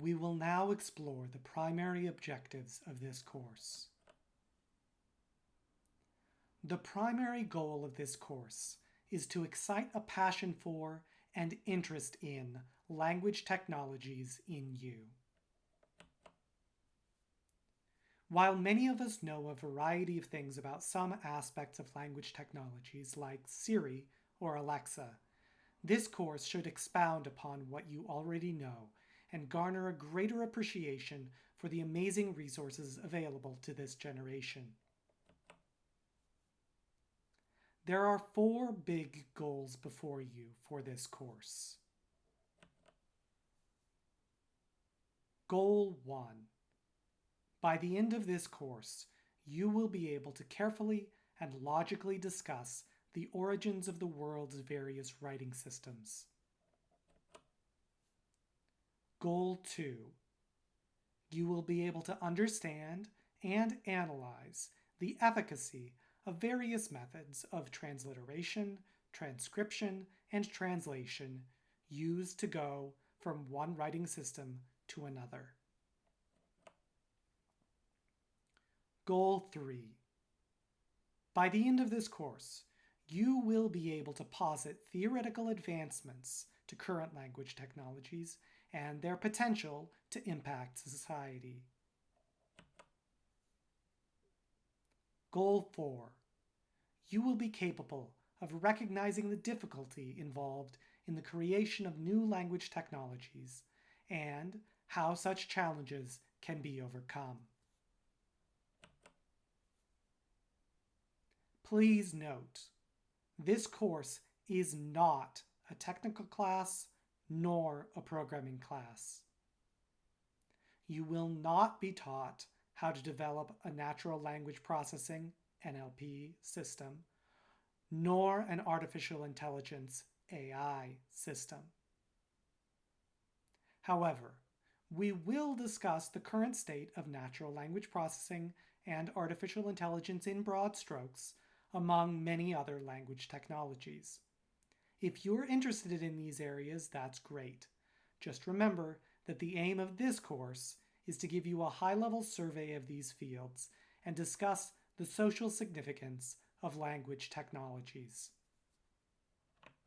We will now explore the primary objectives of this course. The primary goal of this course is to excite a passion for and interest in language technologies in you. While many of us know a variety of things about some aspects of language technologies like Siri or Alexa, this course should expound upon what you already know and garner a greater appreciation for the amazing resources available to this generation. There are four big goals before you for this course. Goal 1. By the end of this course, you will be able to carefully and logically discuss the origins of the world's various writing systems. Goal 2. You will be able to understand and analyze the efficacy of various methods of transliteration, transcription, and translation used to go from one writing system to another. Goal 3. By the end of this course, you will be able to posit theoretical advancements to current language technologies and their potential to impact society. Goal 4. You will be capable of recognizing the difficulty involved in the creation of new language technologies and how such challenges can be overcome. Please note, this course is not a technical class nor a programming class. You will not be taught how to develop a natural language processing NLP system, nor an artificial intelligence AI system. However, we will discuss the current state of natural language processing and artificial intelligence in broad strokes, among many other language technologies. If you're interested in these areas, that's great. Just remember that the aim of this course is to give you a high-level survey of these fields and discuss the social significance of language technologies.